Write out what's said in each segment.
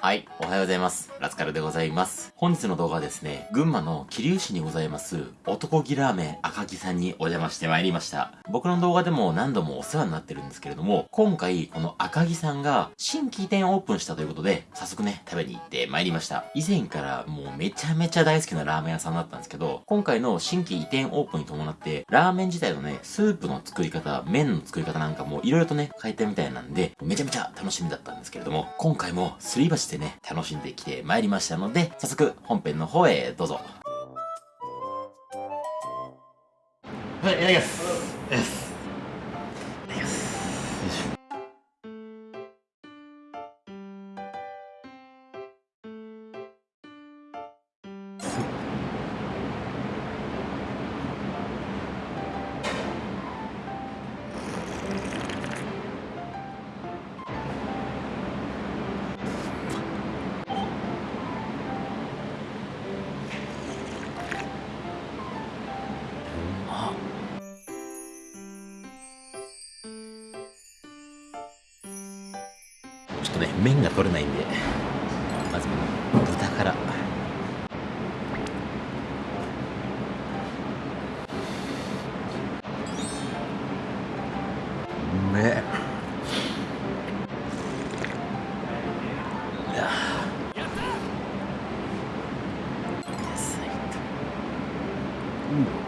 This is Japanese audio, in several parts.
はい、おはようございます。ラツカルでございます。本日の動画はですね、群馬の桐生市にございます、男気ラーメン赤木さんにお邪魔してまいりました。僕の動画でも何度もお世話になってるんですけれども、今回この赤木さんが新規店オープンしたということで、早速ね、食べに行ってまいりました。以前からもうめちゃめちゃ大好きなラーメン屋さんだったんですけど、今回の新規移転オープンに伴って、ラーメン自体のね、スープの作り方、麺の作り方なんかも色々とね、変えたみたいなんで、めちゃめちゃ楽しみだったんですけれども、今回もすり鉢でね、楽しんできてまいりましたので、早速本編の方へどうぞ。はい、いただきます。ちょっとね麺が取れないんでまず豚から。うめえ。うん。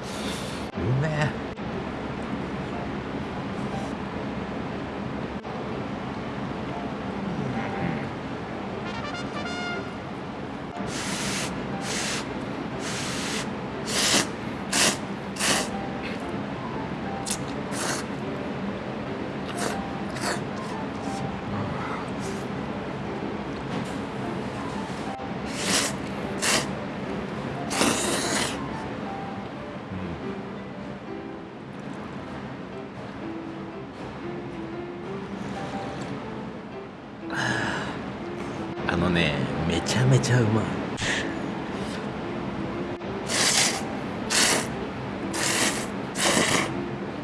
のねめちゃめちゃうまい。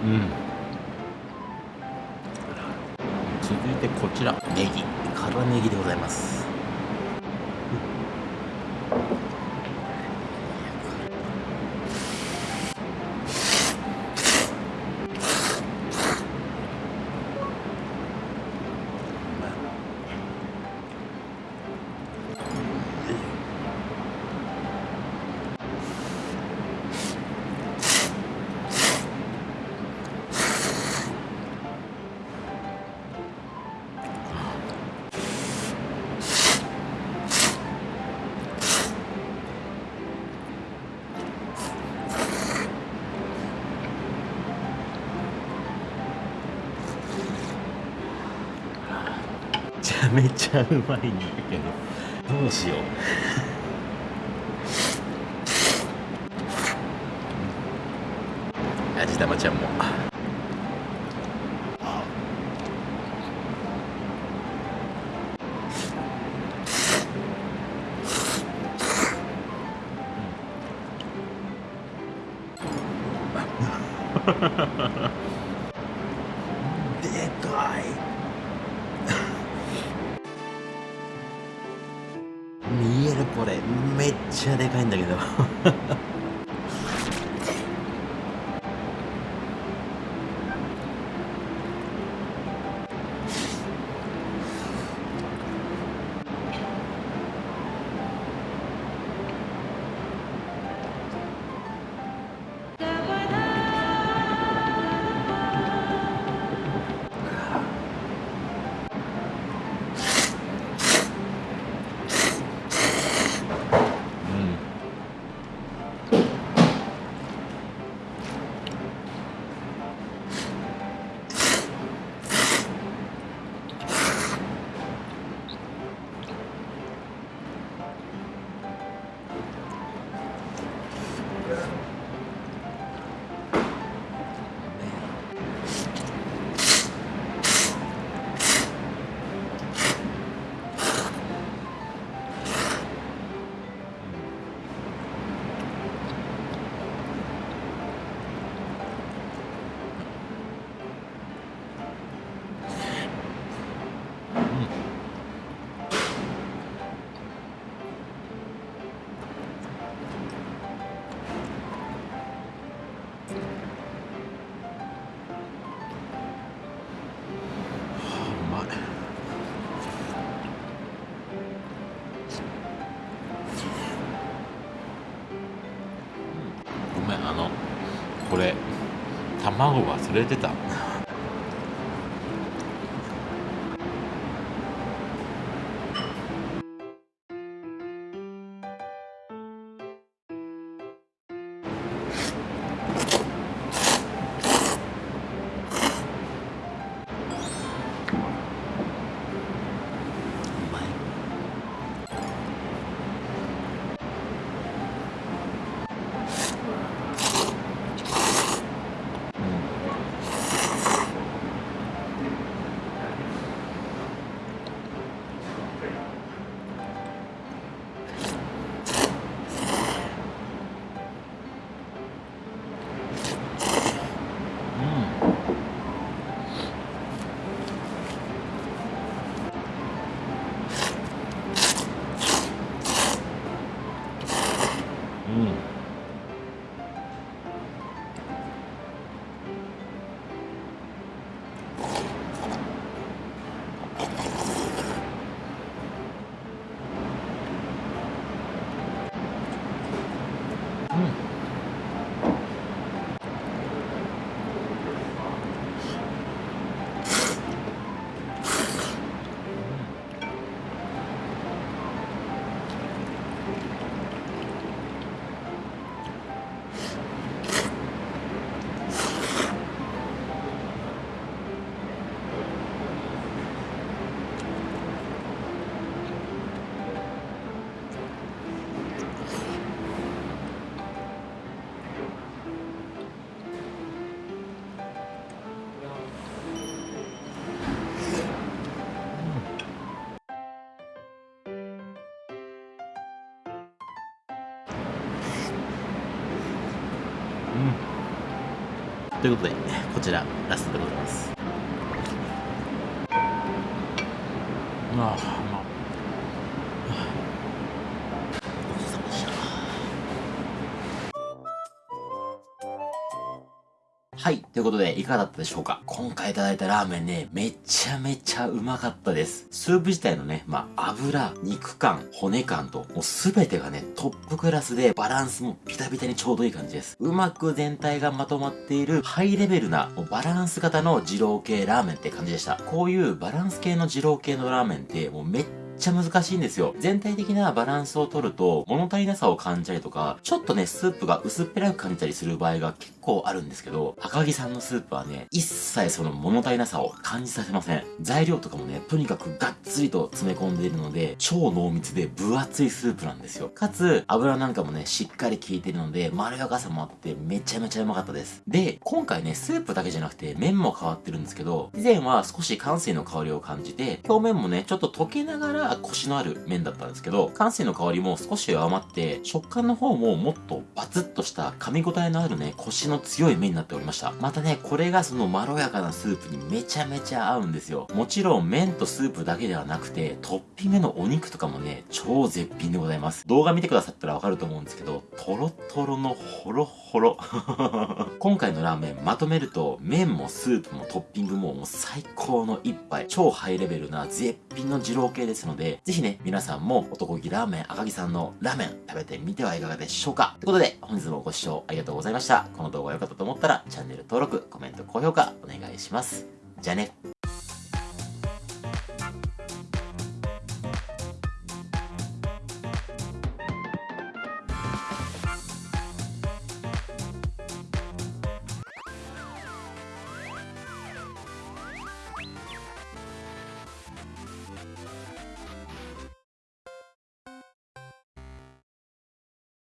うん。続いてこちら。ネギ。辛ネギでございます。ちゃめちゃうまいんだけど。どうしよう。味玉ちゃんも。で めっちゃでかいんだけど。これ。卵忘れてた。ということでこちらラストでございます。ああはい。ということで、いかがだったでしょうか？今回いただいたラーメンね、めちゃめちゃうまかったです。スープ自体のね、まあ、油、肉感、骨感と、もうすべてがね、トップクラスでバランスもビタビタにちょうどいい感じです。うまく全体がまとまっているハイレベルな、バランス型の二郎系ラーメンって感じでした。こういうバランス系の二郎系のラーメンって、もうめっめっちゃ難しいんですよ。全体的なバランスを取ると、物足りなさを感じたりとか、ちょっとね、スープが薄っぺらく感じたりする場合が結構あるんですけど、赤木さんのスープはね、一切その物足りなさを感じさせません。材料とかもね、とにかくがっつりと詰め込んでいるので、超濃密で分厚いスープなんですよ。かつ、油なんかもね、しっかり効いてるので、まろやかさもあって、めちゃめちゃうまかったです。で、今回ね、スープだけじゃなくて、麺も変わってるんですけど、以前は少し乾水の香りを感じて、表面もね、ちょっと溶けながらコシのある麺だったんですけど、乾水の香りも少し弱まって、食感の方ももっとバツッとした噛み応えのあるね、コシの強い麺になっておりました。またね、これがそのまろやかなスープにめちゃめちゃ合うんですよ。もちろん麺とスープだけではなくて、トッピングのお肉とかもね、超絶品でございます。動画見てくださったらわかると思うんですけど、トロトロのホロホロ。今回のラーメンまとめると、麺もスープもトッピングももう最高の一杯、超ハイレベルな絶品の二郎系ですので、でぜひね、皆さんも男気ラーメン赤木さんのラーメン食べてみてはいかがでしょうかということで、本日もご視聴ありがとうございました。この動画が良かったと思ったら、チャンネル登録、コメント、高評価お願いします。じゃあね。